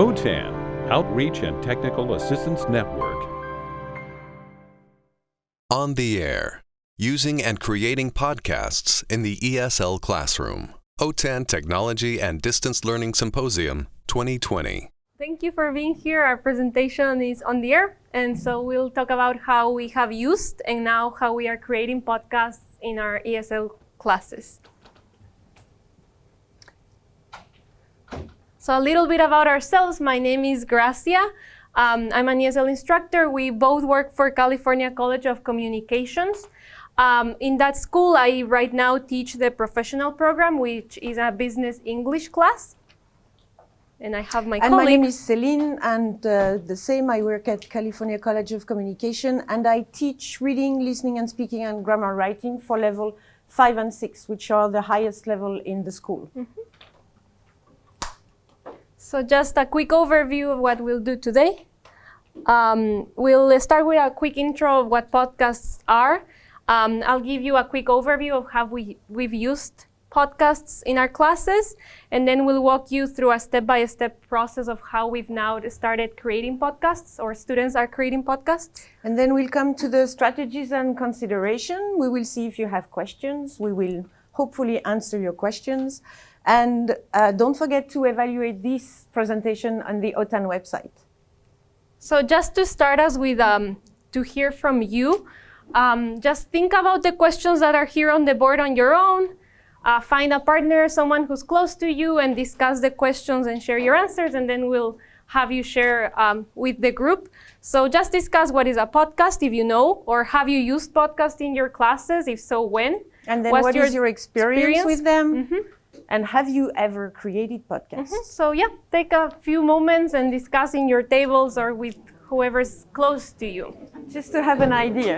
OTAN, Outreach and Technical Assistance Network. On the Air, using and creating podcasts in the ESL classroom. OTAN Technology and Distance Learning Symposium 2020. Thank you for being here. Our presentation is on the air, and so we'll talk about how we have used and now how we are creating podcasts in our ESL classes. So a little bit about ourselves. My name is Gracia. Um, I'm an ESL instructor. We both work for California College of Communications. Um, in that school, I right now teach the professional program, which is a business English class. And I have my and colleague. my name is Celine, and uh, the same, I work at California College of Communication, and I teach reading, listening, and speaking and grammar writing for level five and six, which are the highest level in the school. Mm -hmm. So just a quick overview of what we'll do today. Um, we'll start with a quick intro of what podcasts are. Um, I'll give you a quick overview of how we, we've used podcasts in our classes, and then we'll walk you through a step-by-step -step process of how we've now started creating podcasts, or students are creating podcasts. And then we'll come to the strategies and consideration. We will see if you have questions. We will hopefully answer your questions. And uh, don't forget to evaluate this presentation on the OTAN website. So just to start us with, um, to hear from you, um, just think about the questions that are here on the board on your own. Uh, find a partner, someone who's close to you, and discuss the questions and share your answers, and then we'll have you share um, with the group. So just discuss what is a podcast, if you know, or have you used podcast in your classes? If so, when? And then What's what your is your experience, experience? with them? Mm -hmm. And have you ever created podcasts? Mm -hmm. So yeah, take a few moments and discuss in your tables or with whoever's close to you. Just to have an idea.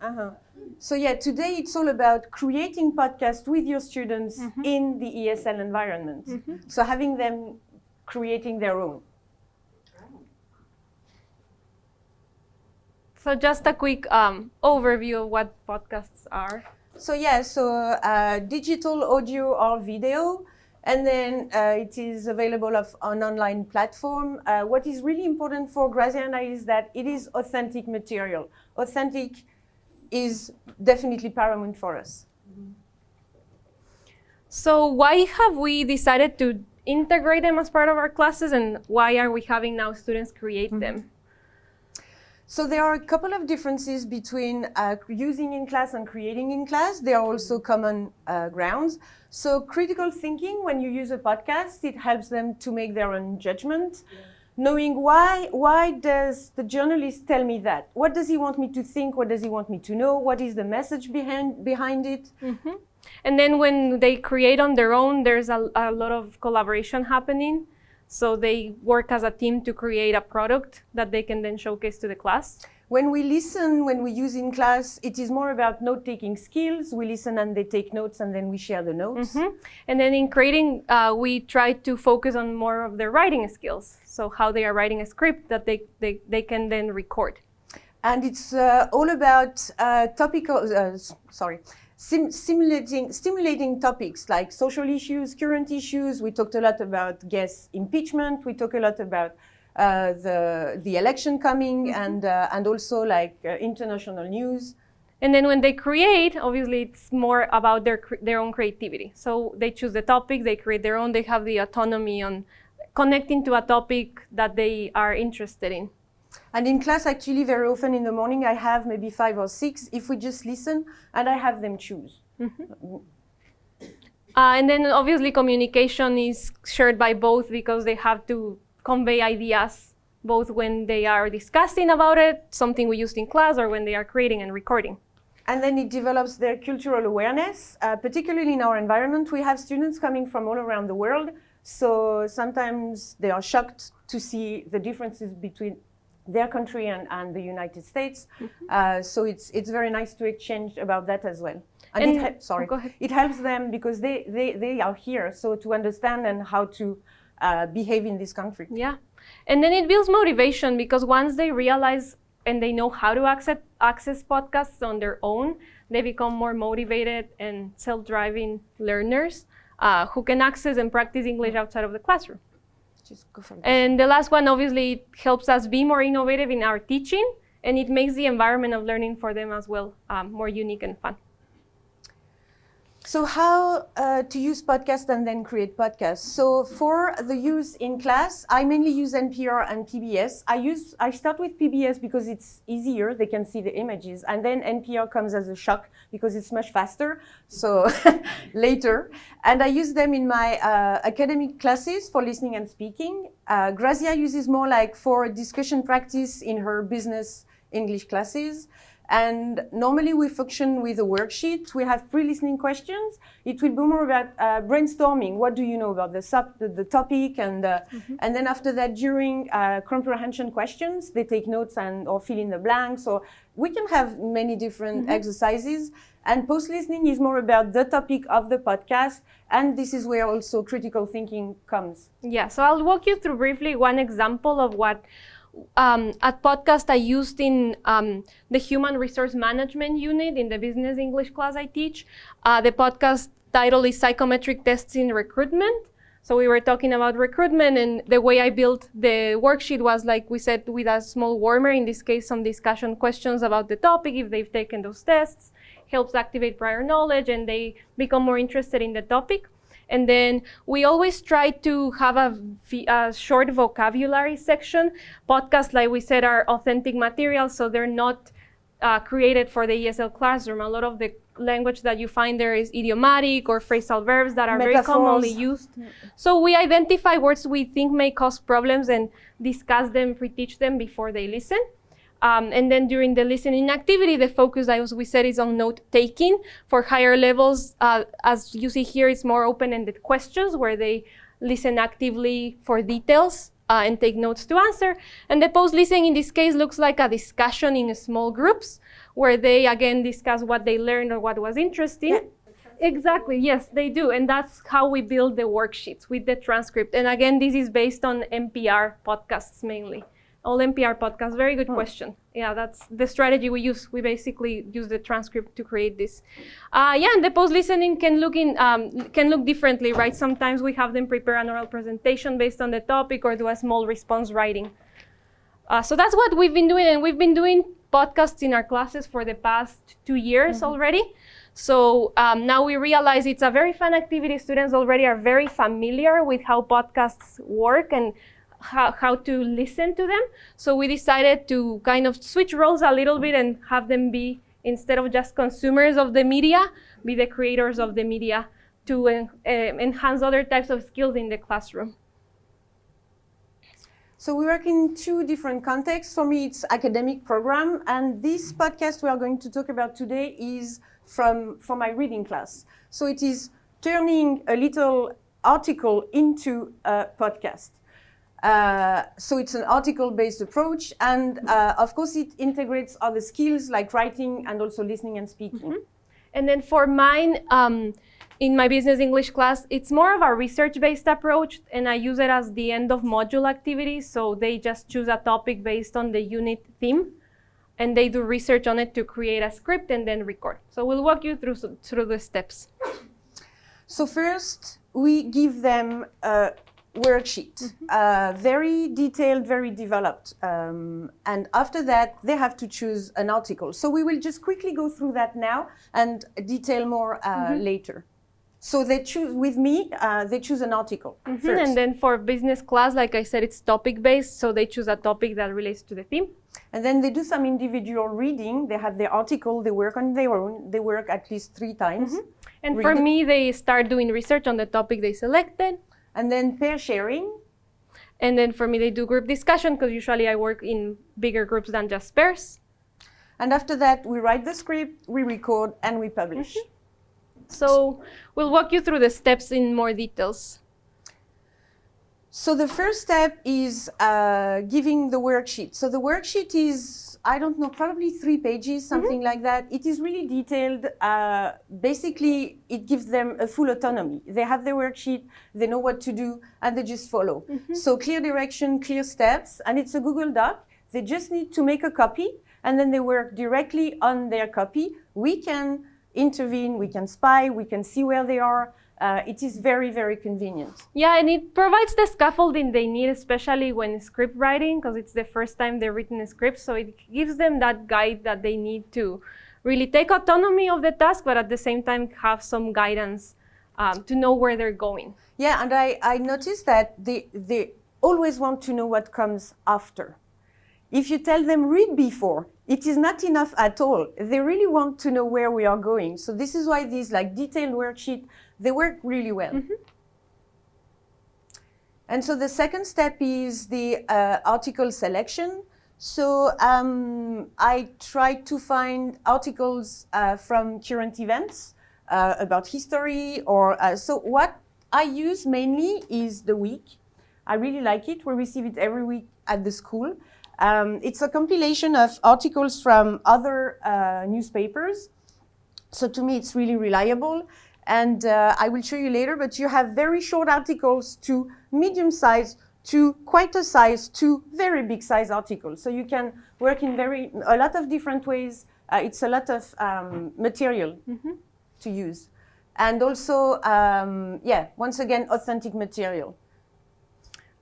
Uh -huh. So yeah, today it's all about creating podcasts with your students mm -hmm. in the ESL environment. Mm -hmm. So having them creating their own. So just a quick um, overview of what podcasts are. So yeah, so uh, digital audio or video, and then uh, it is available of an online platform. Uh, what is really important for Graziana is that it is authentic material. Authentic is definitely paramount for us. So why have we decided to integrate them as part of our classes and why are we having now students create mm -hmm. them? So there are a couple of differences between uh, using in class and creating in class. There are also common uh, grounds. So critical thinking, when you use a podcast, it helps them to make their own judgment. Yeah. Knowing why, why does the journalist tell me that? What does he want me to think? What does he want me to know? What is the message behind, behind it? Mm -hmm. And then when they create on their own, there's a, a lot of collaboration happening. So they work as a team to create a product that they can then showcase to the class. When we listen, when we use in class, it is more about note-taking skills. We listen and they take notes and then we share the notes. Mm -hmm. And then in creating, uh, we try to focus on more of their writing skills. So how they are writing a script that they, they, they can then record. And it's uh, all about uh, topical, uh, sorry, sim simulating, stimulating topics like social issues, current issues. We talked a lot about guest impeachment. We talked a lot about uh, the, the election coming mm -hmm. and, uh, and also like uh, international news. And then when they create, obviously it's more about their, their own creativity. So they choose the topic, they create their own, they have the autonomy on connecting to a topic that they are interested in. And in class, actually, very often in the morning, I have maybe five or six, if we just listen, and I have them choose. Mm -hmm. uh, and then obviously communication is shared by both because they have to convey ideas both when they are discussing about it, something we used in class, or when they are creating and recording. And then it develops their cultural awareness. Uh, particularly in our environment, we have students coming from all around the world. So sometimes they are shocked to see the differences between their country and, and the United States. Mm -hmm. uh, so it's, it's very nice to exchange about that as well. And, and it, sorry, it helps them because they, they, they are here, so to understand and how to uh, behave in this country. Yeah, and then it builds motivation because once they realize and they know how to access, access podcasts on their own, they become more motivated and self-driving learners uh, who can access and practice English outside of the classroom. Just go for it. And the last one, obviously, it helps us be more innovative in our teaching, and it makes the environment of learning for them as well um, more unique and fun. So how uh, to use podcast and then create podcasts? So for the use in class, I mainly use NPR and PBS. I use I start with PBS because it's easier; they can see the images, and then NPR comes as a shock because it's much faster. So later, and I use them in my uh, academic classes for listening and speaking. Uh, Grazia uses more like for discussion practice in her business English classes. And normally we function with a worksheet. We have pre-listening questions. It will be more about uh, brainstorming. What do you know about the, sub, the, the topic? And, uh, Mm-hmm. and then after that, during uh, comprehension questions, they take notes and or fill in the blanks. So we can have many different Mm-hmm. exercises. And post-listening is more about the topic of the podcast. And this is where also critical thinking comes. Yeah, so I'll walk you through briefly one example of what um, at podcast I used in um, the human resource management unit in the business English class I teach. Uh, the podcast title is Psychometric Tests in Recruitment. So we were talking about recruitment, and the way I built the worksheet was like we said, with a small warmer. In this case, some discussion questions about the topic if they've taken those tests helps activate prior knowledge, and they become more interested in the topic. And then we always try to have a short vocabulary section. Podcasts, like we said, are authentic materials, so they're not uh, created for the ESL classroom. A lot of the language that you find there is idiomatic or phrasal verbs that are very commonly Metaphors. used. So we identify words we think may cause problems and discuss them, pre-teach them before they listen. Um, and then during the listening activity, the focus, as we said, is on note taking. For higher levels, uh, as you see here, it's more open-ended questions where they listen actively for details uh, and take notes to answer. And the post-listening in this case looks like a discussion in small groups where they again discuss what they learned or what was interesting. Exactly, yes, they do. And that's how we build the worksheets with the transcript. And again, this is based on NPR podcasts mainly. All NPR podcasts. Very good question. Yeah, that's the strategy we use. We basically use the transcript to create this. Uh, yeah, and the post listening can look in um, can look differently, right? Sometimes we have them prepare an oral presentation based on the topic or do a small response writing. Uh, so that's what we've been doing, and we've been doing podcasts in our classes for the past two years already. So um, now we realize it's a very fun activity. Students already are very familiar with how podcasts work and how, how to listen to them. So we decided to kind of switch roles a little bit and have them be, instead of just consumers of the media, be the creators of the media to en- eh, enhance other types of skills in the classroom. So we work in two different contexts. For me, it's academic program, and this podcast we are going to talk about today is from from my reading class. So it is turning a little article into a podcast. Uh, so it's an article-based approach, and uh, of course it integrates other skills like writing and also listening and speaking. And then for mine, um, in my business English class, it's more of a research-based approach, and I use it as the end of module activity. So they just choose a topic based on the unit theme, and they do research on it to create a script and then record. So we'll walk you through through the steps. So first, we give them a worksheet, uh, very detailed, very developed. Um, and after that, they have to choose an article. So we will just quickly go through that now and detail more uh, later. So they choose, with me, uh, they choose an article first. And then for business class, like I said, it's topic-based, so they choose a topic that relates to the theme. And then they do some individual reading. They have their article, they work on their own. They work at least three times. And Read for it. me, they start doing research on the topic they selected. And then pair sharing. And then for me, they do group discussion because usually I work in bigger groups than just pairs. And after that, we write the script, we record, and we publish. So we'll walk you through the steps in more details. So the first step is uh, giving the worksheet. So the worksheet is, I don't know, probably three pages, something like that. It is really detailed. Uh, basically, it gives them a full autonomy. They have their worksheet, they know what to do, and they just follow. So clear direction, clear steps, and it's a Google Doc. They just need to make a copy, and then they work directly on their copy. We can intervene, we can spy, we can see where they are, uh, it is very, very convenient. Yeah, and it provides the scaffolding they need, especially when script writing, because it's the first time they're written a script. So it gives them that guide that they need to really take autonomy of the task, but at the same time have some guidance um, to know where they're going. Yeah, and I, I noticed that they, they always want to know what comes after. If you tell them read before, it is not enough at all. They really want to know where we are going. So this is why these like detailed worksheet, they work really well. Mm -hmm. And so the second step is the uh, article selection. So um, I try to find articles uh, from current events uh, about history or uh, so what I use mainly is the week. I really like it. We receive it every week at the school. Um, it's a compilation of articles from other uh, newspapers. So to me, it's really reliable. And uh, I will show you later, but you have very short articles to medium size to quite a size to very big size articles. So you can work in very a lot of different ways. Uh, it's a lot of um, material mm -hmm. to use. And also, um, yeah, once again, authentic material.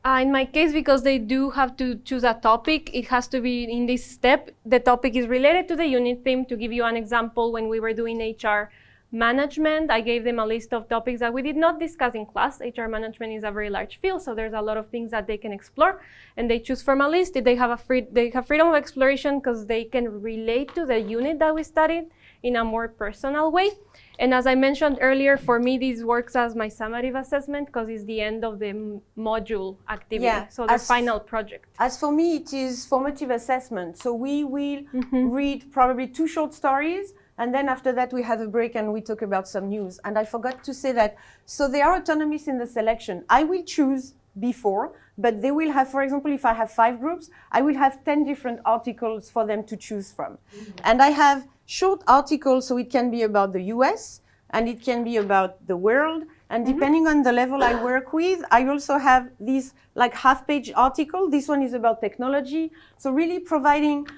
Uh, in my case, because they do have to choose a topic, it has to be in this step. The topic is related to the unit theme. To give you an example, when we were doing HR management, I gave them a list of topics that we did not discuss in class. HR management is a very large field, so there's a lot of things that they can explore, and they choose from a list. They have a free, they have freedom of exploration because they can relate to the unit that we studied in a more personal way. And as I mentioned earlier, for me, this works as my summative assessment because it's the end of the module activity, yeah, so the as, final project. As for me, it is formative assessment. So we will mm -hmm. read probably two short stories, and then after that, we have a break and we talk about some news. And I forgot to say that, so they are autonomous in the selection. I will choose before, but they will have, for example, if I have five groups, I will have 10 different articles for them to choose from. Mm -hmm. And I have short articles, so it can be about the US, and it can be about the world. And mm -hmm. depending on the level I work with, I also have these like half-page article. This one is about technology. So really providing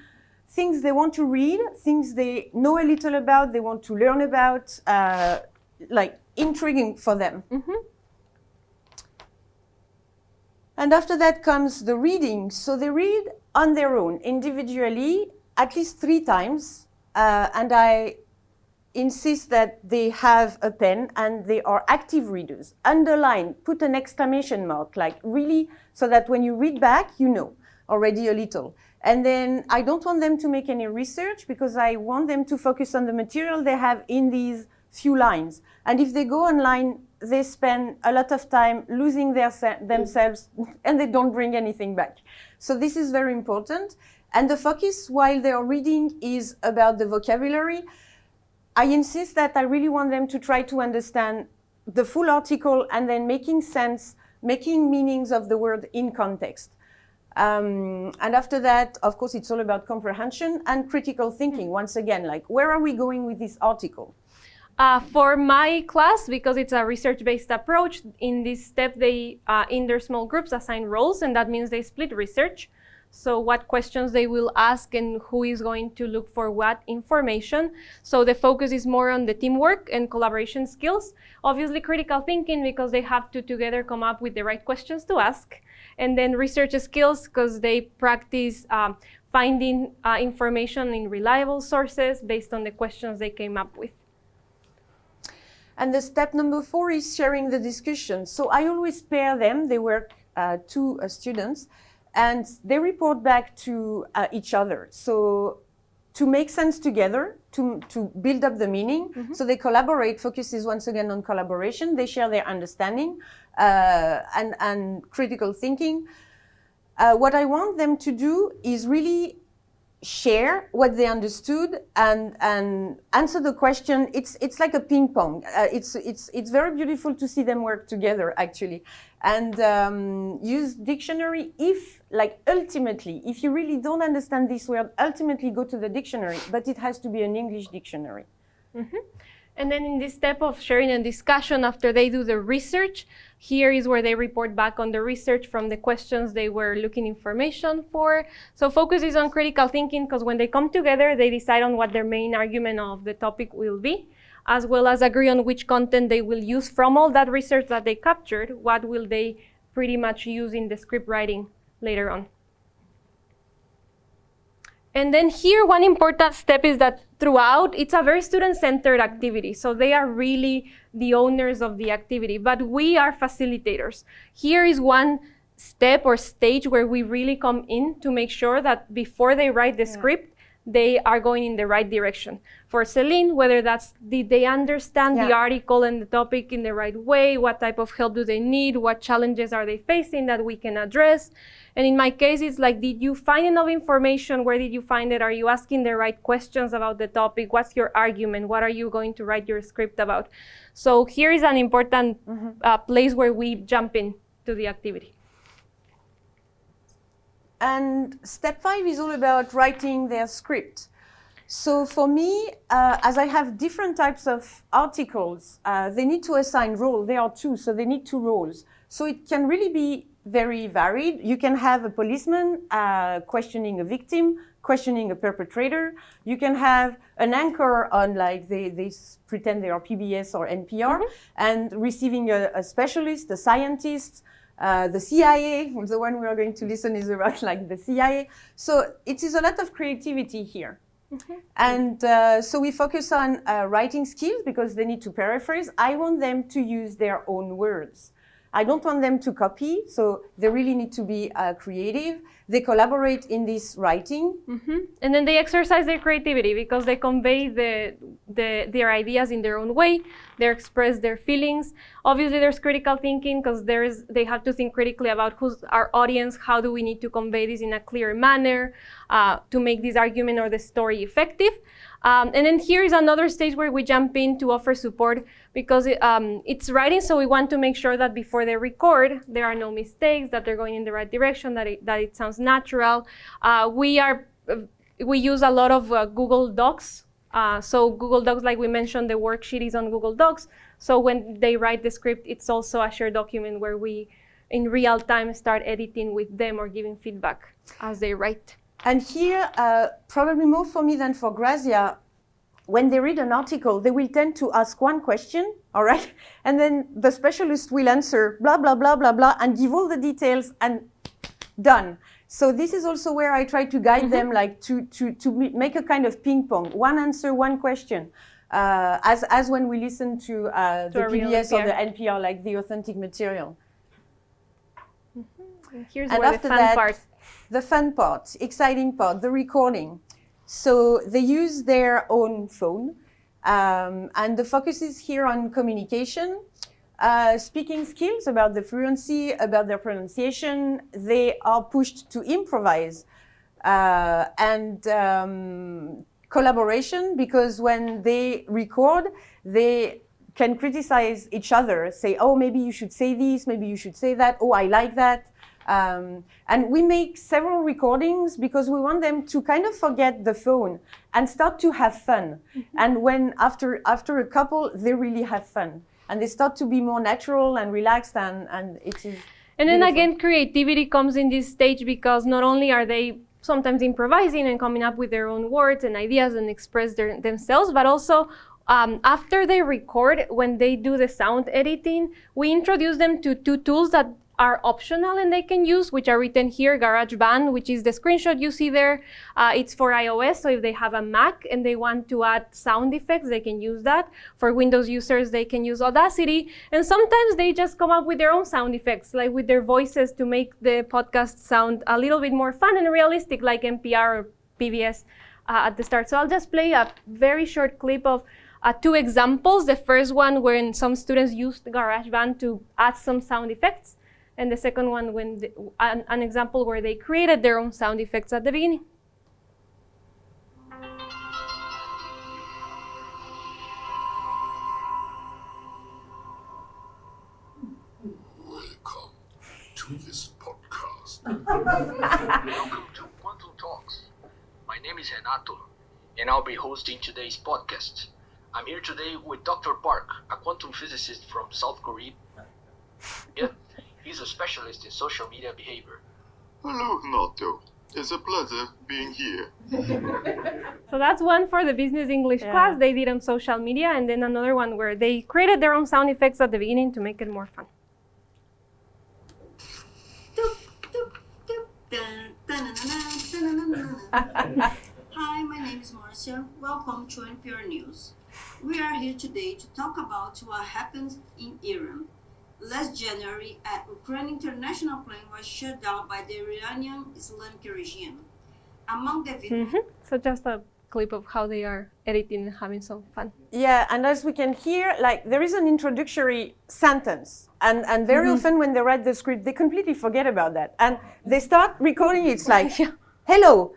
things they want to read, things they know a little about, they want to learn about, uh, like intriguing for them. Mm -hmm. And after that comes the reading. So they read on their own, individually, at least three times. Uh, and I insist that they have a pen and they are active readers. Underline, put an exclamation mark, like really, so that when you read back, you know already a little. And then I don't want them to make any research because I want them to focus on the material they have in these few lines. And if they go online, they spend a lot of time losing their themselves and they don't bring anything back. So this is very important. And the focus while they are reading is about the vocabulary. I insist that I really want them to try to understand the full article and then making sense, making meanings of the word in context. Um, and after that, of course, it's all about comprehension and critical thinking. Once again, like, where are we going with this article? Uh, for my class, because it's a research-based approach, in this step, they, uh, in their small groups, assign roles, and that means they split research. So what questions they will ask and who is going to look for what information. So the focus is more on the teamwork and collaboration skills. Obviously critical thinking because they have to together come up with the right questions to ask. And then research skills because they practice um, finding uh, information in reliable sources based on the questions they came up with. And the step number four is sharing the discussion. So I always pair them, they work uh, two uh, students, and they report back to uh, each other. So to make sense together, to, to build up the meaning. Mm -hmm. So they collaborate, focuses once again on collaboration. They share their understanding uh, and, and critical thinking. Uh, what I want them to do is really share what they understood and and answer the question. It's it's like a ping pong. Uh, it's it's it's very beautiful to see them work together actually. And um, use dictionary if like ultimately if you really don't understand this word ultimately go to the dictionary but it has to be an english dictionary. Mm -hmm. And then in this step of sharing and discussion after they do the research, here is where they report back on the research from the questions they were looking information for. So focus is on critical thinking because when they come together, they decide on what their main argument of the topic will be. as well as agree on which content they will use from all that research that they captured, what will they pretty much use in the script writing later on. And then here, one important step is that throughout, it's a very student-centered activity. So they are really the owners of the activity, but we are facilitators. Here is one step or stage where we really come in to make sure that before they write the yeah. script, they are going in the right direction. For Celine, whether that's did they understand yeah. the article and the topic in the right way, what type of help do they need, what challenges are they facing that we can address. And in my case, it's like, did you find enough information? Where did you find it? Are you asking the right questions about the topic? What's your argument? What are you going to write your script about? So here is an important mm -hmm. uh, place where we jump in to the activity. And step five is all about writing their script. So for me, uh, as I have different types of articles, uh, they need to assign role. There are two, so they need two roles. So it can really be very varied. You can have a policeman uh, questioning a victim, questioning a perpetrator. You can have an anchor on like they, they pretend they are PBS or NPR mm -hmm. and receiving a, a specialist, a scientist, uh, the CIA, the one we are going to listen is about like the CIA. So it is a lot of creativity here. Mm -hmm. And uh, so we focus on uh, writing skills because they need to paraphrase. I want them to use their own words. I don't want them to copy, so they really need to be uh, creative. They collaborate in this writing. Mm -hmm. And then they exercise their creativity because they convey the, the, their ideas in their own way. They express their feelings. Obviously, there's critical thinking because there's they have to think critically about who's our audience, how do we need to convey this in a clear manner uh, to make this argument or the story effective. Um, and then here is another stage where we jump in to offer support because it, um, it's writing, so we want to make sure that before they record, there are no mistakes, that they're going in the right direction, that it, that it sounds natural. Uh, we are we use a lot of uh, Google Docs. Uh, so Google Docs, like we mentioned, the worksheet is on Google Docs. So when they write the script, it's also a shared document where we, in real time, start editing with them or giving feedback as they write. And here, uh, probably more for me than for Grazia, when they read an article, they will tend to ask one question, all right? And then the specialist will answer blah, blah, blah, blah, blah, and give all the details and done. So this is also where I try to guide mm -hmm. them, like to, to, to make a kind of ping pong. One answer, one question. Uh, as, as when we listen to, uh, to the PBS or the NPR, like the authentic material. Mm -hmm. Here's and where the fun that, part the fun part, exciting part, the recording. So they use their own phone. Um, and the focus is here on communication, uh, speaking skills about the fluency, about their pronunciation. They are pushed to improvise uh, and um, collaboration because when they record, they can criticize each other, say, oh, maybe you should say this, maybe you should say that, oh, I like that. Um, and we make several recordings because we want them to kind of forget the phone and start to have fun. Mm -hmm. And when after, after a couple, they really have fun. And they start to be more natural and relaxed and, and it is And then beautiful. again, creativity comes in this stage because not only are they sometimes improvising and coming up with their own words and ideas and express their, themselves, but also um, after they record, when they do the sound editing, we introduce them to two tools that are optional and they can use, which are written here, GarageBand, which is the screenshot you see there. Uh, it's for iOS, so if they have a Mac and they want to add sound effects, they can use that. For Windows users, they can use Audacity. And sometimes they just come up with their own sound effects, like with their voices to make the podcast sound a little bit more fun and realistic, like NPR or PBS uh, at the start. So I'll just play a very short clip of uh, two examples. The first one when some students used GarageBand to add some sound effects and the second one when the, an, an example where they created their own sound effects at the beginning. Welcome to this podcast. Welcome to Quantum Talks. My name is Renato, and I'll be hosting today's podcast. I'm here today with Dr. Park, a quantum physicist from South Korea. Yeah, He's a specialist in social media behavior. Hello, Nato. It's a pleasure being here. So that's one for the business English Yeah. class they did on social media, and then another one where they created their own sound effects at the beginning to make it more fun. Hi, my name is Marcia. Welcome to NPR News. We are here today to talk about what happened in Iran. Last January, an Ukraine international plane was shut down by the Iranian Islamic regime. Among the victims, Mhm. So just a clip of how they are editing and having some fun. Yeah, and as we can hear, like there is an introductory sentence, and and very Mm-hmm. often when they write the script, they completely forget about that, and they start recording. It's like, "Hello,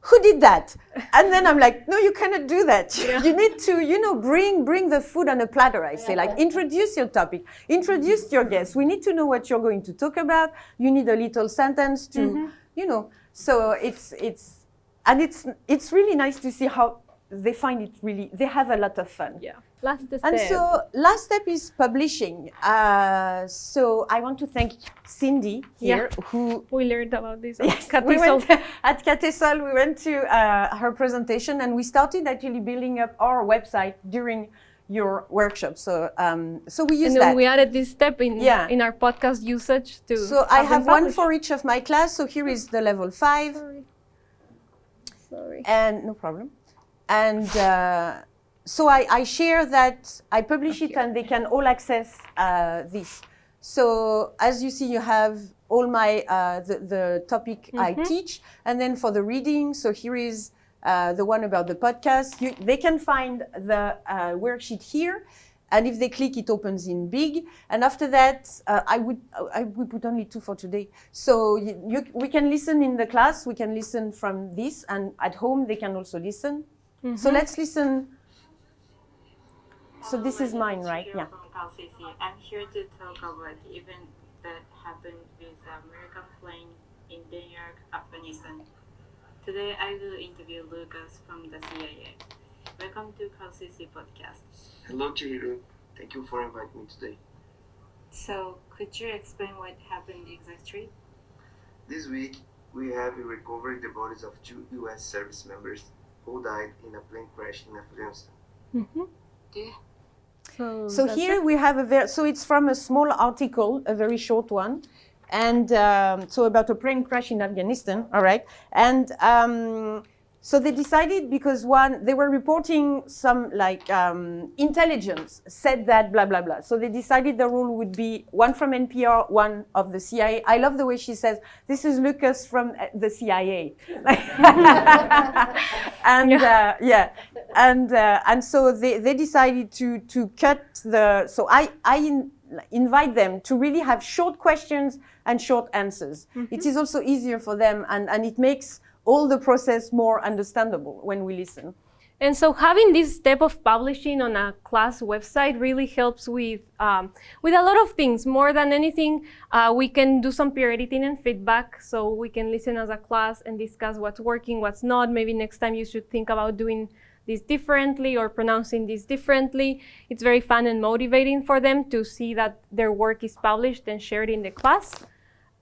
who did that?" And then I'm like, "No, you cannot do that. you need to, you know, bring bring the food on a platter." I say, like, introduce your topic, introduce your guests. We need to know what you're going to talk about. You need a little sentence to, Mm-hmm. you know. So it's it's and it's it's really nice to see how they find it really they have a lot of fun Yeah. Last step. and so last step is publishing uh, so i want to thank cindy here Yeah. who we learned about this. Yes, we went at Catesol, we went to uh, her presentation and we started actually building up our website during your workshop. So, um, so we use and then that. we added this step in Yeah. in our podcast usage to. so I have one for each of my class. So here is the level five. Sorry. Sorry. and no problem and uh, so I, I share that i publish it and they can all access uh, this. So as you see you have all my uh, the, the topic i teach. And then for the reading so here is uh, the one about the podcast. You, they can find the uh, worksheet here. And if they click it opens in big. And after that uh, i would i would put only two for today. So you, you, we can listen in the class. We can listen from this. And at home they can also listen. So let's listen so this is mine right yeah From CalCC. I'm here to talk about the event that happened with the American plane in Denmark, Afghanistan. Today I will interview Lucas from the CIA. Welcome to CalCC podcast. Hello, Chihiro. Thank you for inviting me today. So, could you explain what happened exactly? This week, we have recovered the bodies of two U.S. service members who died in a plane crash in Afghanistan. Mm-hmm. Do you So, so here it. we have a very so it's from a small article a very short one and um, so about a plane crash in afghanistan all right? And um, so they decided because one they were reporting some like um, intelligence said that blah blah blah. So they decided the rule would be one from npr one of the cia i love the way she says this is lucas from uh, the cia and uh, yeah and uh, and so they, they decided to to cut the so i i in, invite them to really have short questions and short answers It is also easier for them and and it makes all the process more understandable when we listen And so having this step of publishing on a class website really helps with um, with a lot of things. More than anything, uh, we can do some peer editing and feedback, so we can listen as a class and discuss what's working, what's not. Maybe next time you should think about doing this differently or pronouncing this differently. It's very fun and motivating for them to see that their work is published and shared in the class.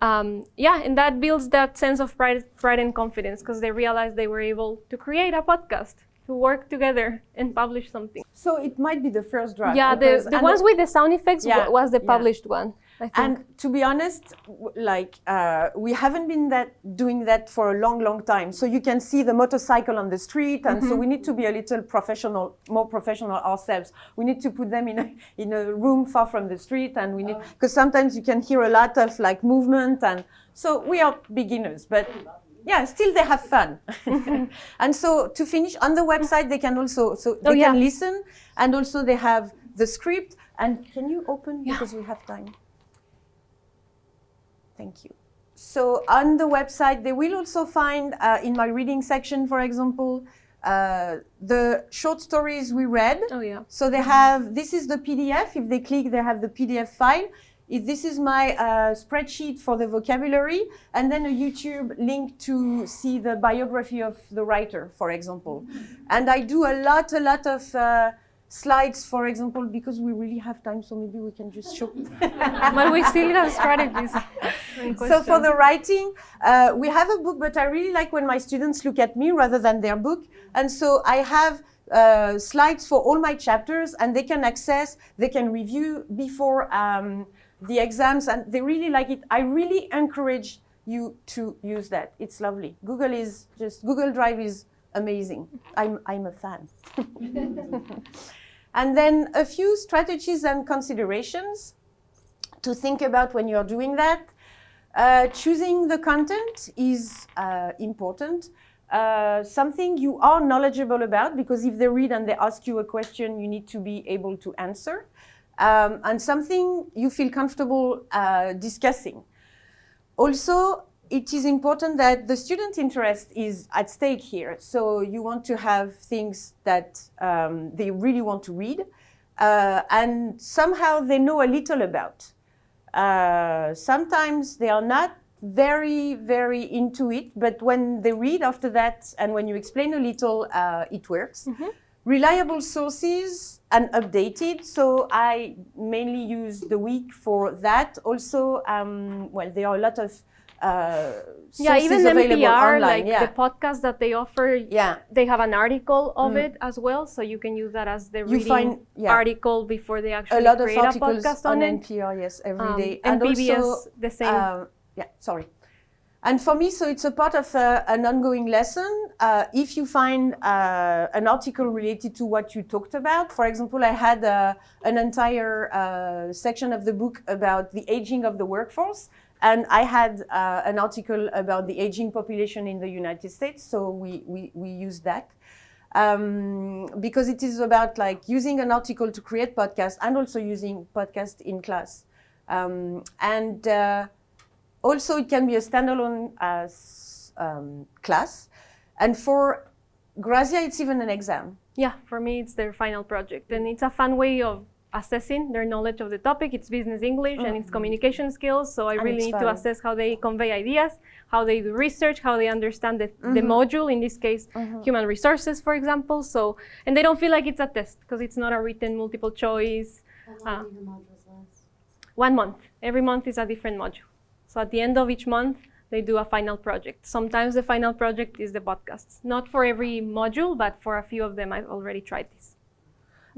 Um, yeah, and that builds that sense of pride, pride and confidence because they realize they were able to create a podcast, to work together and publish something. so it might be the first draft yeah, the, the ones with the sound effects Yeah, was the yeah. published one. And to be honest, like uh, we haven't been that doing that for a long, long time. So you can see the motorcycle on the street, and so we need to be a little professional, more professional ourselves. We need to put them in a in a room far from the street, and we need because sometimes you can hear a lot of like movement, and so we are beginners, but. Yeah, still they have fun, and so to finish on the website they can also so they Oh, yeah. can listen, and also they have the script. And can you open because we have time? Thank you. So on the website, they will also find uh, in my reading section, for example, uh, the short stories we read. oh yeah. So they have, this is the PDF. If they click, they have the PDF file. If this is my uh, spreadsheet for the vocabulary, and then a YouTube link to see the biography of the writer, for example. And I do a lot, a lot of uh, slides, for example, because we really have time, so maybe we can just show. but we still have strategies. So for the writing, uh, we have a book, but I really like when my students look at me rather than their book. And so I have uh, slides for all my chapters, and they can access, they can review before um, the exams, and they really like it. I really encourage you to use that. It's lovely. Google is just Google Drive is amazing. I'm I'm a fan. and then a few strategies and considerations to think about when you're doing that. Uh, choosing the content is uh, important. Uh, something you are knowledgeable about because if they read and they ask you a question, you need to be able to answer. Um, and something you feel comfortable uh, discussing. Also, it is important that the student interest is at stake here. So you want to have things that um, they really want to read uh, and somehow they know a little about. Uh, sometimes they are not very, very into it, but when they read after that and when you explain a little, uh, it works. Reliable sources and updated. So I mainly use the week for that. Also, um, well, there are a lot of uh, yeah, even NPR, online. like yeah. the podcast that they offer, yeah. they have an article of Mm. it as well, so you can use that as the You reading find- yeah. article before they actually a lot of create a podcast on, on, it. NPR, yes, every Um, day, and PBS also, the same. uh, yeah, sorry. And for me, so it's a part of uh, an ongoing lesson. Uh, if you find uh, an article related to what you talked about, for example, I had uh, an entire uh, section of the book about the aging of the workforce, and I had uh, an article about the aging population in the United States, so we, we, we used that um, because it is about like using an article to create podcast and also using podcast in class. Um, and uh, also it can be a standalone uh, um, class. And for Grazia, it's even an exam. Yeah, for me, it's their final project. And it's a fun way of assessing their knowledge of the topic. It's business English and it's mm. communication skills. So I And really it's need to assess how they convey ideas, how they do research, how they understand the, the mm-hmm. module, in this case, mm-hmm. human resources, for example. So, and they don't feel like it's a test because it's not a written multiple choice. Uh, one month. Every month is a different module. So at the end of each month, they do a final project. Sometimes the final project is the podcasts. Not for every module, but for a few of them, I've already tried this.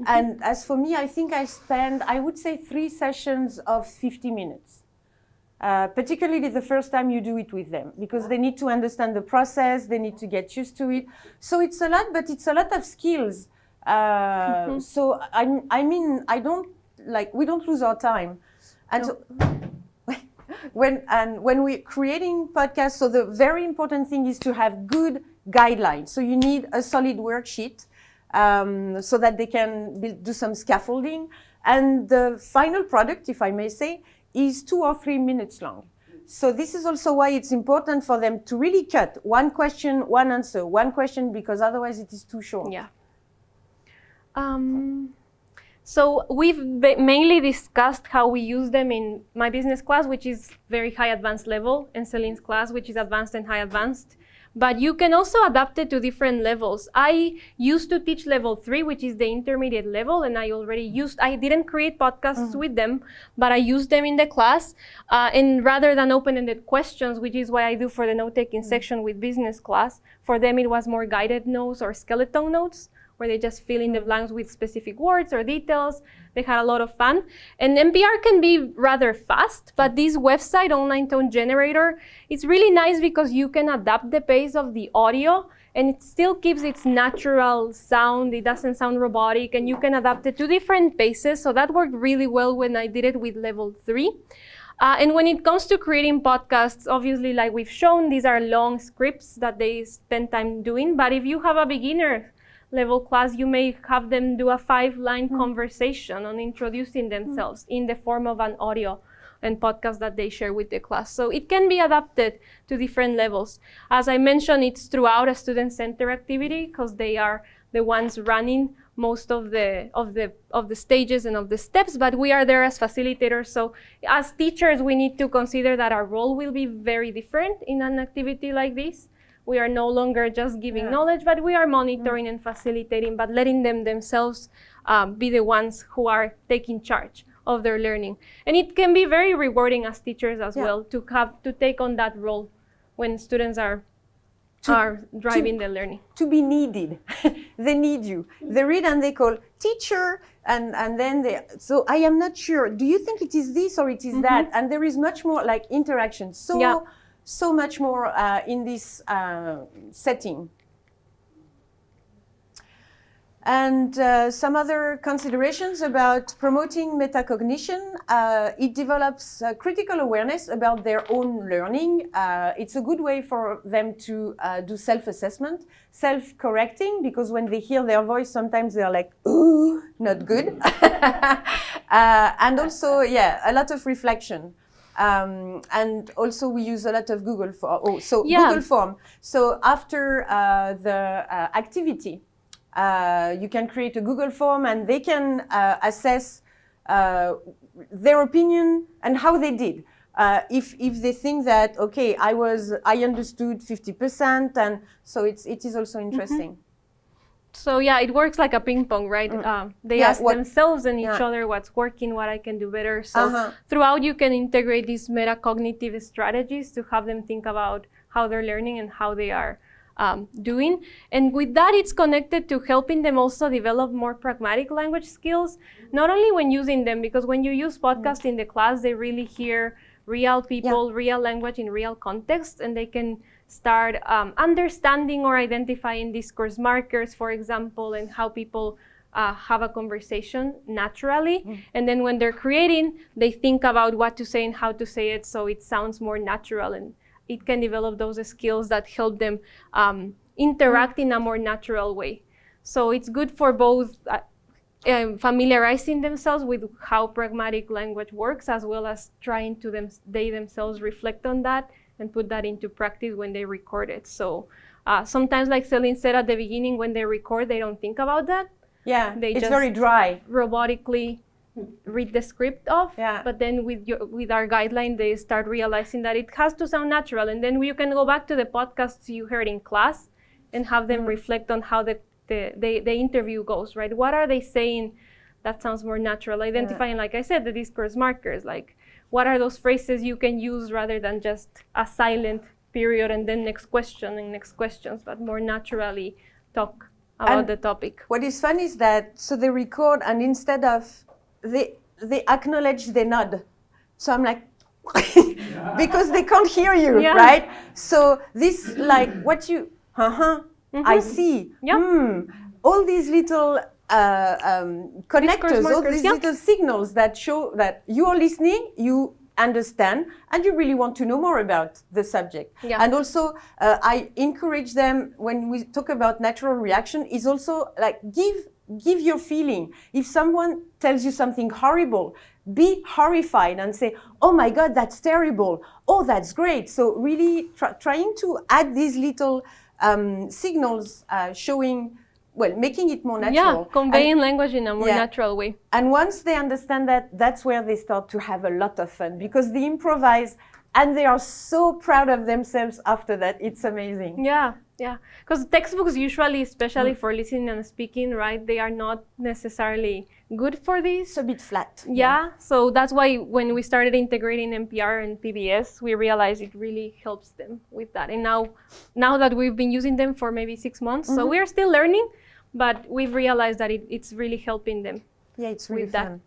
And as for me, I think I spend, I would say, three sessions of 50 minutes. Uh, particularly the first time you do it with them, because they need to understand the process, they need to get used to it. So it's a lot, but it's a lot of skills. Uh, So I, I mean, I don't like we don't lose our time, and so, when and when we're creating podcasts, so the very important thing is to have good guidelines. So you need a solid worksheet um, so that they can build, do some scaffolding. And the final product, if I may say, is two or three minutes long. So this is also why it's important for them to really cut one question, one answer, one question, because otherwise it is too short. Yeah. Um, so we've mainly discussed how we use them in my business class, which is very high advanced level, and Celine's class, which is advanced and high advanced. But you can also adapt it to different levels. I used to teach level three, which is the intermediate level, and I already used, I didn't create podcasts with them, but I used them in the class. Uh, and rather than open ended questions, which is what I do for the note taking section with business class, for them it was more guided notes or skeleton notes where they just fill in the blanks with specific words or details. They had a lot of fun. And NPR can be rather fast, but this website, Online Tone Generator, it's really nice because you can adapt the pace of the audio and it still keeps its natural sound. It doesn't sound robotic and you can adapt it to different paces. So that worked really well when I did it with level three. Uh, and when it comes to creating podcasts, obviously, like we've shown, these are long scripts that they spend time doing. But if you have a beginner level class, you may have them do a five line hmm. conversation on introducing hmm. themselves in the form of an audio and podcast that they share with the class. So it can be adapted to different levels. As I mentioned, it's throughout a student center activity because they are the ones running most of the of the of the stages and of the steps but we are there as facilitators so as teachers we need to consider that our role will be very different in an activity like this we are no longer just giving knowledge but we are monitoring and facilitating but letting them themselves um, be the ones who are taking charge of their learning. And it can be very rewarding as teachers as Yeah. well to have to take on that role when students are To- are driving the learning. to be needed. they need you. They read and they call teacher, and, and then they. So I am not sure. Do you think it is this or it is that? And there is much more like interaction. So Yeah. So much more uh, in this uh, setting. And uh, some other considerations about promoting metacognition. Uh, it develops critical awareness about their own learning. Uh, it's a good way for them to uh, do self-assessment, self-correcting, because when they hear their voice, sometimes they're like, ooh, not good. And also, yeah, a lot of reflection. Um, and also we use a lot of Google Form. Oh, so Yeah. Google Form. So after uh, the uh, activity, uh, you can create a Google form and they can uh, assess uh, their opinion and how they did. Uh, if, if they think that, okay, I was, I understood 50% and so it's, it is also interesting. So yeah, it works like a ping pong, right? Um, they Mm. Yeah, ask what- themselves and each yeah. other what's working, what I can do better. So Uh-huh. throughout, you can integrate these metacognitive strategies to have them think about how they're learning and how they are um, doing. And with that, it's connected to helping them also develop more pragmatic language skills, not only when using them, because when you use podcasts in the class, they really hear real people, real language in real context, and they can start um, understanding or identifying discourse markers, for example, and how people uh, have a conversation naturally. And then when they're creating, they think about what to say and how to say it so it sounds more natural and it can develop those skills that help them um, interact in a more natural way. So it's good for both uh, um, familiarizing themselves with how pragmatic language works, as well as trying to them they themselves reflect on that and put that into practice when they record it. So uh, sometimes, like Celine said at the beginning, when they record, they don't think about that. Yeah, They it's just- very dry. Robotically read the script off. Yeah. But then with your with our guideline, they start realizing that it has to sound natural, and then you can go back to the podcasts you heard in class and have them reflect on how the the, the, the interview goes. Right? What are they saying? That sounds more natural. Identifying, like I said, the discourse markers. Like, what are those phrases you can use rather than just a silent period and then next question and next questions, but more naturally talk about And- the topic. What is fun is that so they record and instead of they they acknowledge they nod. So I'm like because they can't hear you, Yeah. right? So this like what you uh-huh I see. Yeah. Hmm. All these little uh, um, connectors, all these yeah. little signals that show that you are listening, you understand, and you really want to know more about the subject. Yeah. And also, uh, I encourage them when we talk about natural reaction is also like give give your feeling. If someone tells you something horrible, be horrified and say, "Oh my God, that's terrible! Oh, that's great!" So really try, trying to add these little um, signals uh, showing, well, making it more Yeah, natural. And- conveying language in a more Yeah. natural way. and once they understand that, that's where they start to have a lot of fun because they improvise and they are so proud of themselves after that. It's amazing. Yeah, yeah. Because textbooks usually, Mm. especially for listening and speaking, right, they are not necessarily good for this. It's a bit flat. Yeah, so that's why when we started integrating NPR and PBS, we realized it really helps them with that. And now, now that we've been using them for maybe six months, so Mm-hmm. we are still learning, but we've realized that it, it's really helping them. Yeah, it's really With that.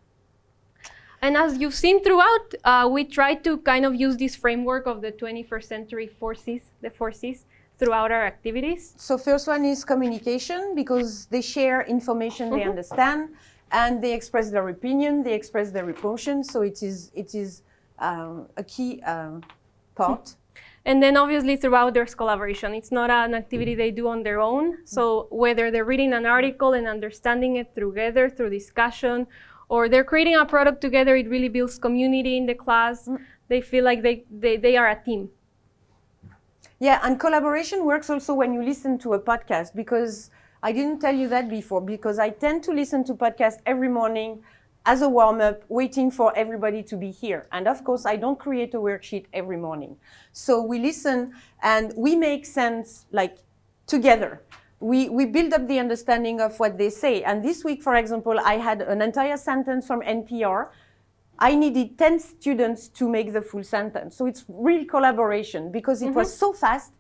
And as you've seen throughout, uh, we try to kind of use this framework of the 21st century four Cs, the four Cs, throughout our activities. So first one is communication because they share information they understand and they express their opinion, they express their emotions. So it is it is um, a key um, part. And then obviously throughout there's collaboration. It's not an activity they do on their own. So whether they're reading an article and understanding it together through discussion, or they're creating a product together, it really builds community in the class. Mm. They feel like they, they, they are a team. Yeah, and collaboration works also when you listen to a podcast because I didn't tell you that before because I tend to listen to podcasts every morning as a warm up, waiting for everybody to be here. And of course, I don't create a worksheet every morning. So we listen and we make sense like together. We, we build up the understanding of what they say. And this week, for example, I had an entire sentence from NPR I needed 10 students to make the full sentence. So it's real collaboration because it was mm-hmm. so fast.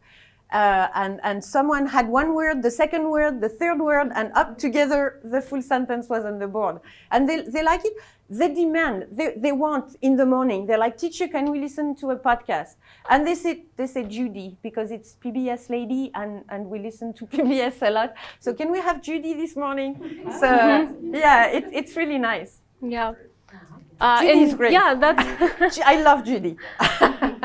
Uh, and, and someone had one word, the second word, the third word, and up together the full sentence was on the board. And they, they like it. They demand, they, they want in the morning. They're like, teacher, can we listen to a podcast? And they say, they say Judy, because it's PBS lady and, and we listen to PBS a lot. So can we have Judy this morning? So yeah, it, it's really nice. Yeah. Uh, Judy and is great. Yeah, that's I love Judy.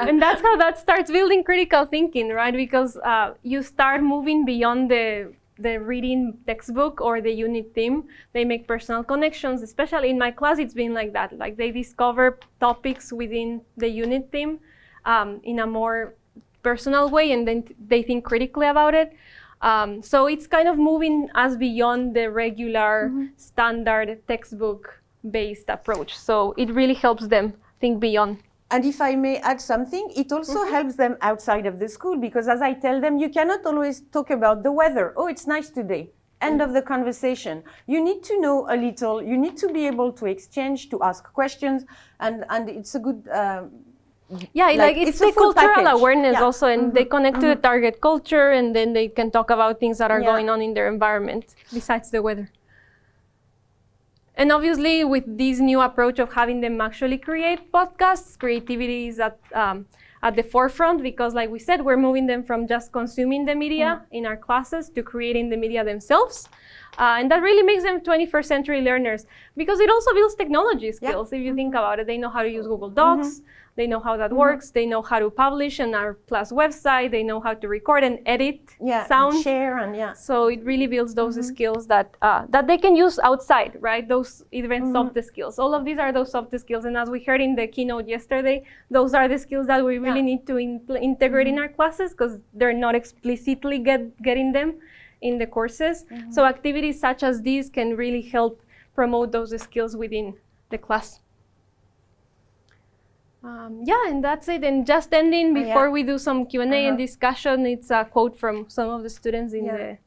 And that's how that starts building critical thinking, right? Because uh, you start moving beyond the the reading textbook or the unit theme. They make personal connections. Especially in my class, it's been like that. Like they discover topics within the unit theme um, in a more personal way, and then they think critically about it. Um, so it's kind of moving us beyond the regular standard textbook-based approach. So it really helps them think beyond. And if I may add something, it also Mm-hmm. helps them outside of the school because, as I tell them, you cannot always talk about the weather. Oh, it's nice today. End of the conversation. You need to know a little. You need to be able to exchange, to ask questions, and and it's a good. Um, Yeah, Like, like, it's, it's a the full cultural package. awareness Yeah. also, and they connect to the target culture, and then they can talk about things that are Yeah. going on in their environment besides the weather. And obviously, with this new approach of having them actually create podcasts, creativity is at um, at the forefront because, like we said, we're moving them from just consuming the media in our classes to creating the media themselves. Uh, and that really makes them 21st century learners because it also builds technology skills. If you mm-hmm. think about it, they know how to use Google Docs, mm-hmm. they know how that mm-hmm. works, they know how to publish on our class website, they know how to record and edit yeah, and sound. share, and yeah. So it really builds those skills that uh, that they can use outside, right? Those even soft skills. All of these are those soft skills, and as we heard in the keynote yesterday, those are the skills that we really Yeah. need to in- integrate in our classes because they're not explicitly get, getting them in the courses. So activities such as these can really help promote those skills within the class. Um, yeah, and that's it. And just ending Oh, yeah. before we do some Q and A and Uh-huh. discussion, it's a quote from some of the students in Yeah. the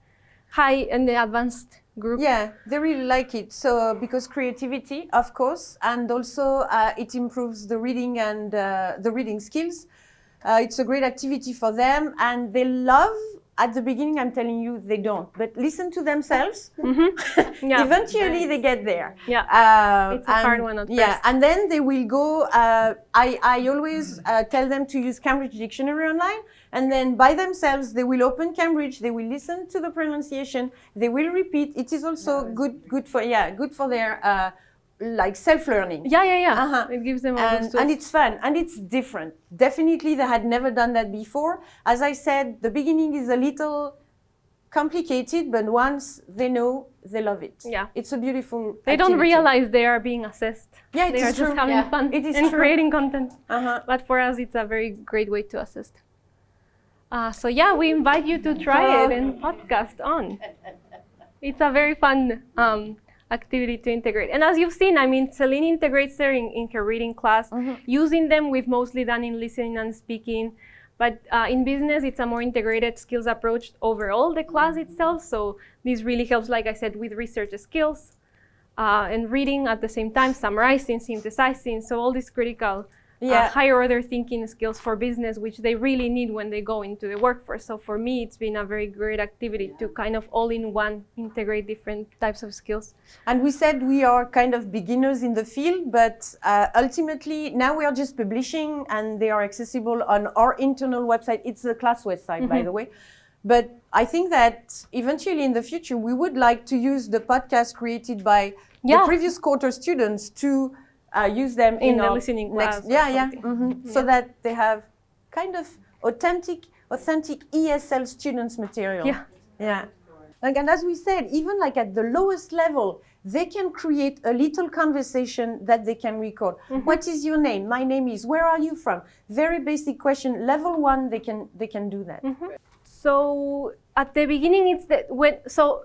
high and the advanced group. Yeah, they really like it. So because creativity, of course, and also uh, it improves the reading and uh, the reading skills. Uh, it's a great activity for them, and they love. At the beginning, I'm telling you, they don't. But listen to themselves. Yeah. Eventually, they get there. Yeah. Uh, It's a hard and- one at Yeah, first. and then they will go. Uh, I I always uh, tell them to use Cambridge Dictionary online, and then by themselves they will open Cambridge. They will listen to the pronunciation. They will repeat. It is also good good for yeah good for their uh, like self learning. Yeah, yeah, yeah. Uh-huh. It gives them all those And, tools. and it's fun and it's different. Definitely, they had never done that before. As I said, the beginning is a little complicated, but once they know, they love it. Yeah. it's a beautiful. they don't realize they are being assessed. Yeah, it they is are true. just having Yeah. fun It is and true. creating content. Uh-huh. But for us, it's a very great way to assist. Uh, so yeah, we invite you to try it and podcast on. It's a very fun um, activity to integrate. And as you've seen, I mean, Celine integrates them in, in her reading class. Mm-hmm. Using them, we've mostly done in listening and speaking. But uh, in business, it's a more integrated skills approach overall, the class itself. So this really helps, like I said, with research skills uh, and reading at the same time, summarizing, synthesizing. So all these critical uh, Yeah. higher order thinking skills for business, which they really need when they go into the workforce. So for me, it's been a very great activity to kind of all in one integrate different types of skills. And we said we are kind of beginners in the field, but uh, ultimately now we are just publishing and they are accessible on our internal website. It's the class website, by the way. But I think that eventually in the future, we would like to use the podcast created by Yeah. the previous quarter students to uh, use them In in, the listening next, class yeah, yeah, something. mhm. so that they have kind of authentic, authentic ESL students material. Yeah. Yeah. Like, and as we said, even like at the lowest level, they can create a little conversation that they can record. What is your name? My name is. Where are you from? Very basic question. Level one, they can they can do that. So at the beginning, it's the when so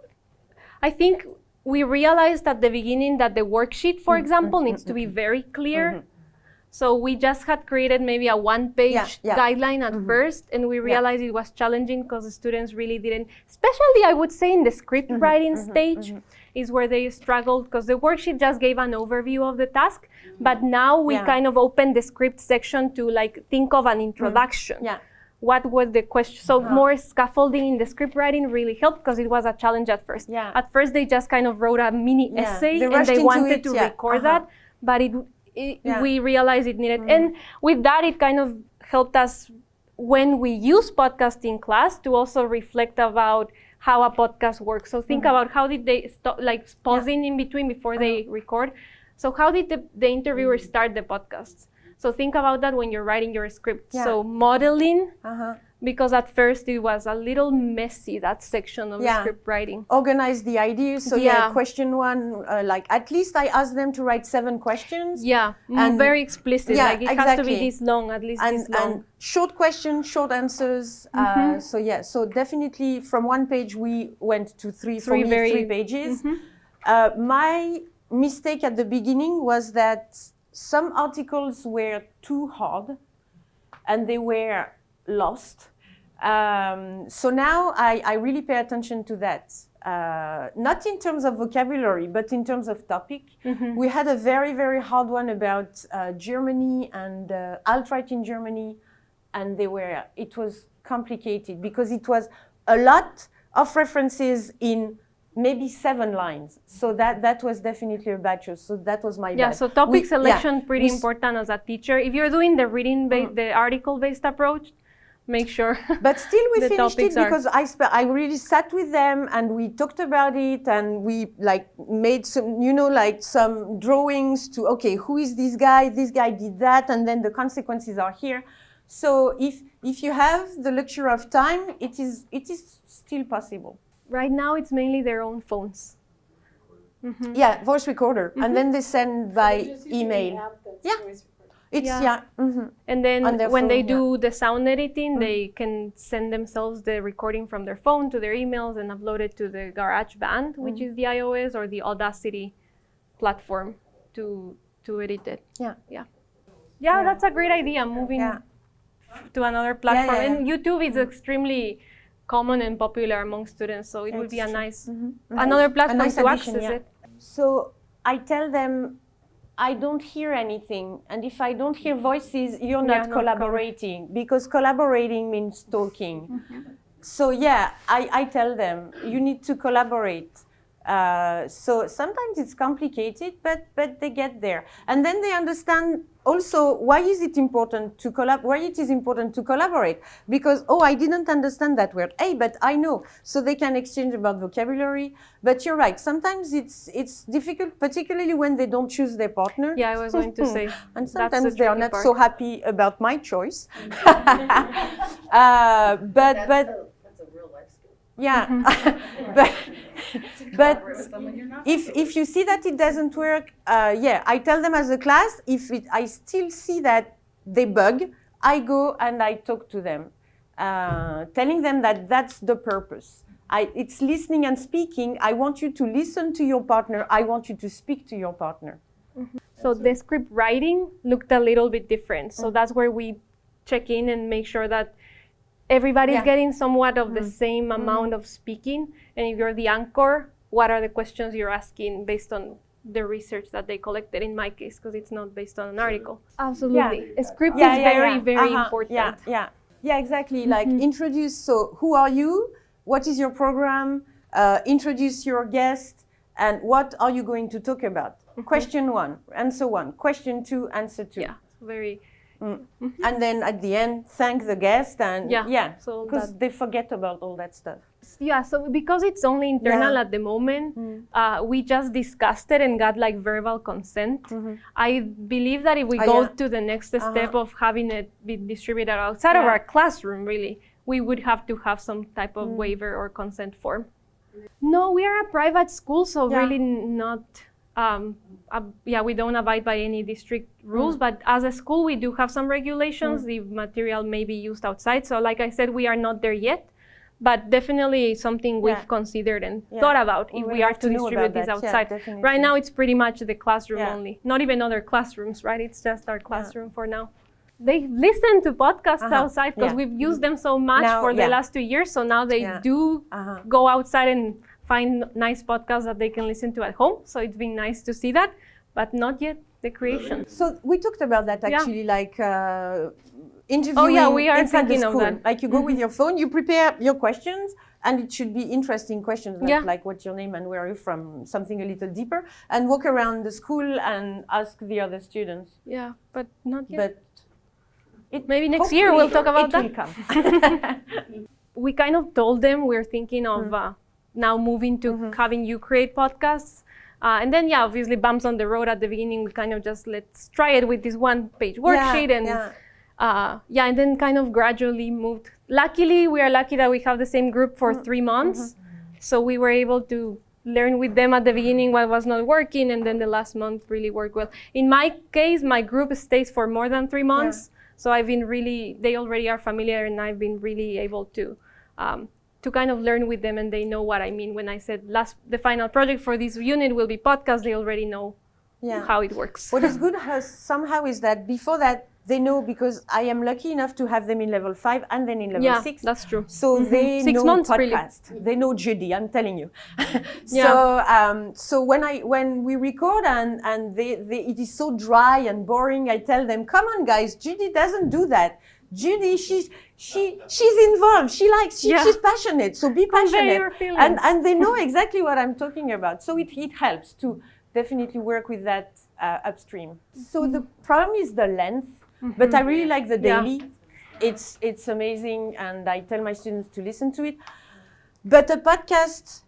I think we realized at the beginning that the worksheet, Mm, for mm-hmm. example, mm-hmm. needs to be mm-hmm. very clear. So we just had created maybe a one-page Mm-hmm. Yeah, yeah. guideline at first, and we realized it was challenging because the students really didn't, especially I would say in the script Mm-hmm, writing stage, is where they struggled because the worksheet just gave an overview of the task, but now we Yeah. kind of opened the script section to like think of an introduction. Yeah. What was the question? So more scaffolding in the script writing really helped because it was a challenge at first. Yeah. At first, they just kind of wrote a mini Yeah. essay They and they wanted it, to yeah. record Uh-huh. that, but it, it. Mm. we realized it needed. And with that, it kind of helped us when we use podcast in class to also reflect about how a podcast works. So think about how did they stop, like pausing in between before they Uh-huh. record. So how did the, the interviewer start the podcasts? So think about that when you're writing your script. Yeah. So modeling, Uh-huh. because at first it was a little messy that section of Yeah. the script writing. Organize the ideas. So yeah, question one, uh, like at least I asked them to write seven questions. Yeah, mm, And- very explicit. Yeah, like it has to be this long, at least and, this long. and short questions, short answers. Uh, so yeah, so definitely from one page we went to three, Three me, very- three pages. Uh, my mistake at the beginning was that some articles were too hard and they were lost. Um, so now I, I really pay attention to that. Uh, not in terms of vocabulary, but in terms of topic. We had a very, very hard one about uh, Germany and uh, alt-right in Germany, and they were, it was complicated because it was a lot of references in maybe seven lines. So that, that was definitely a bad choice. So that was my Yeah, bad. so topic We- yeah, selection pretty we important as a teacher. If you're doing the reading, ba- uh-huh. the article-based approach, make sure. But still, we finished it are- because I sp- I really sat with them and we talked about it and we like made some, you know, like some drawings to okay, who is this guy? This guy did that, and then the consequences are here. So if if you have the luxury of time, it is it is still possible. Right now, it's mainly their own phones. Yeah, voice recorder, Mm-hmm. and then they send by email. Yeah, it's Yeah. yeah. mhm. And then On their when they phone, yeah. Mm. do the sound editing, they can send themselves the recording from their phone to their emails and upload it to the GarageBand, Mm. which is the iOS or the Audacity platform to to edit it. Yeah. Yeah. Yeah, that's a great idea. Moving Yeah. to another platform. yeah, And YouTube is extremely common and popular among students, so it would be a It's true. nice another platform nice to addition, access yeah. it. So I tell them, I don't hear anything. And if I don't hear voices, you're not not collaborating because collaborating means talking. Mm-hmm. So yeah, I, I tell them, you need to collaborate. Uh, so sometimes it's complicated, but but they get there, and then they understand also why is it important to collab. Why it is important to collaborate because oh I didn't understand that word, hey, but I know. So they can exchange about vocabulary. But you're right. Sometimes it's it's difficult, particularly when they don't choose their partner. Yeah, I was going to say. And that's the sometimes they are not part. so happy about my choice. uh, but but yeah, but but if if you see that it doesn't work, uh, yeah, I tell them as a class. If it, I still see that they bug, I go and I talk to them, uh, telling them that that's the purpose. I, it's listening and speaking. I want you to listen to your partner. I want you to speak to your partner. So the script writing looked a little bit different. Mm. So that's where we check in and make sure that everybody's Yeah. Mm. getting somewhat of the same amount of speaking. And if you're the anchor, what are the questions you're asking based on the research that they collected in my case, because it's not based on an article. Absolutely. A script is very, very Uh-huh. important. Yeah, yeah, yeah, exactly. Like introduce. So, who are you? What is your program? Uh, introduce your guest, and what are you going to talk about? Question one, answer one. Question two, answer two. Yeah. Very And then at the end, thank the guest, and Yeah, yeah, so because they forget about all that stuff. Yeah, so because it's only internal Yeah. at the moment, uh, we just discussed it and got like verbal consent. I believe that if we Ah, go yeah. to the next step of having it be distributed outside of our classroom, really, we would have to have some type of waiver or consent form. No, we are a private school, so Yeah. really not. Um, uh, yeah, we don't abide by any district rules, but as a school, we do have some regulations. The material may be used outside. So, like I said, we are not there yet, but definitely something we've Yeah. considered and Yeah. thought about We if we are to distribute this that. Yeah, outside. right now, it's pretty much the classroom only, not even other classrooms, right? It's just our classroom for now. They listen to podcasts Uh-huh. outside because we've used them so much Now- for the last two years. So now they do Uh-huh. go outside and find nice podcasts that they can listen to at home. So it's been nice to see that, but not yet the creation. So we talked about that Yeah. actually, like uh, interviewing Oh, yeah, we are thinking of that. Mm-hmm. Like you go with your phone, you prepare your questions, and it should be interesting questions, not Yeah. like what's your name and where are you from, something a little deeper, and walk around the school and ask the other students. Yeah, but not yet. But it, Maybe next year we'll talk about it that. We kind of told them we're thinking of Mm. uh, now moving to Mm-hmm. having you create podcasts. Uh, and then, yeah, obviously, bumps on the road at the beginning. We kind of just let's try it with this one page worksheet. and yeah. Uh, yeah, and then kind of gradually moved. Luckily, we are lucky that we have the same group for Mm-hmm. three months. So we were able to learn with them at the beginning what was not working, and then the last month really worked well. In my case, my group stays for more than three months. So I've been really, they already are familiar, and I've been really able to. Um, to kind of learn with them and they know what I mean when I said last the final project for this unit will be podcast they already know Yeah. how it works. What is good has, somehow is that before that they know because I am lucky enough to have them in level five and then in level yeah, six. that's true. So they Six know months, really. They know Judy. I'm telling you. Yeah. So um, so when I when we record and and they, they it is so dry and boring, I tell them, come on guys, Judy doesn't do that. Judy, she's she she's involved. She likes she, Yeah. she's passionate. So be passionate. And and they know exactly what I'm talking about. So it it helps to definitely work with that uh, upstream. So the problem is the length, but I really like the Mm-hmm. Yeah. daily. It's it's amazing, and I tell my students to listen to it. But a podcast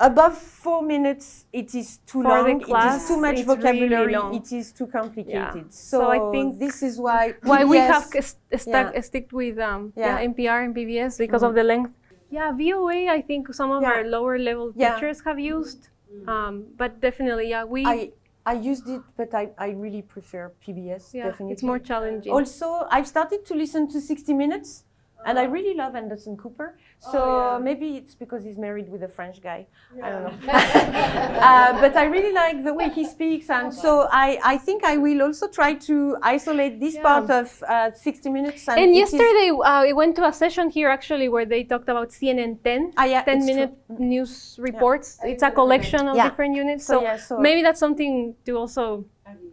above four minutes, it is too For long. it class, is too much it's really vocabulary. It is too complicated. Yeah. So, So I think this is why why we have st- stuck, Yeah. stick with um, Yeah. Mm-hmm. yeah. NPR and PBS because of the length. Yeah, VOA. I think some of Yeah. our lower level Yeah. teachers have used, um, but definitely, yeah, we. I I used it, but I, I really prefer PBS. yeah, definitely. it's more challenging. Also, I've started to listen to 60 Minutes, and I really love Anderson Cooper. So maybe it's because he's married with a French guy. I don't know. uh, but I really like the way he speaks, and so I, I think I will also try to isolate this Yeah. part of uh, 60 Minutes. and it is- yesterday, uh, I went to a session here actually where they talked about CNN 10, Ah, yeah, 10 it's minute news reports. It's a collection of Yeah. different units. So, So, yeah, so- maybe that's something to also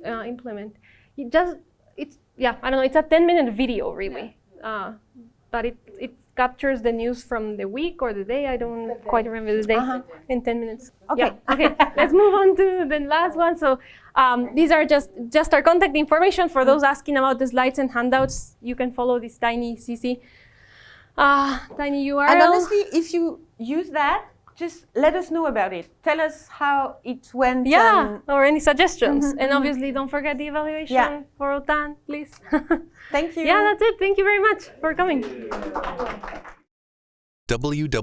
uh, implement. You just, it's, yeah, I don't know, it's a 10 minute video really. Uh, but it, it captures the news from the week or the day. I don't quite remember the day in 10 minutes. Okay. Yeah. Okay. Let's move on to the last one. So um, these are just just our contact information for those asking about the slides and handouts. You can follow this tiny CC, uh, tiny URL. And honestly, if you use that, just let us know about it. Tell us how it went. yeah, or any suggestions. And obviously, don't forget the evaluation Yeah. for OTAN, please. Thank you. yeah, that's it. Thank you very much for coming. www.otan.us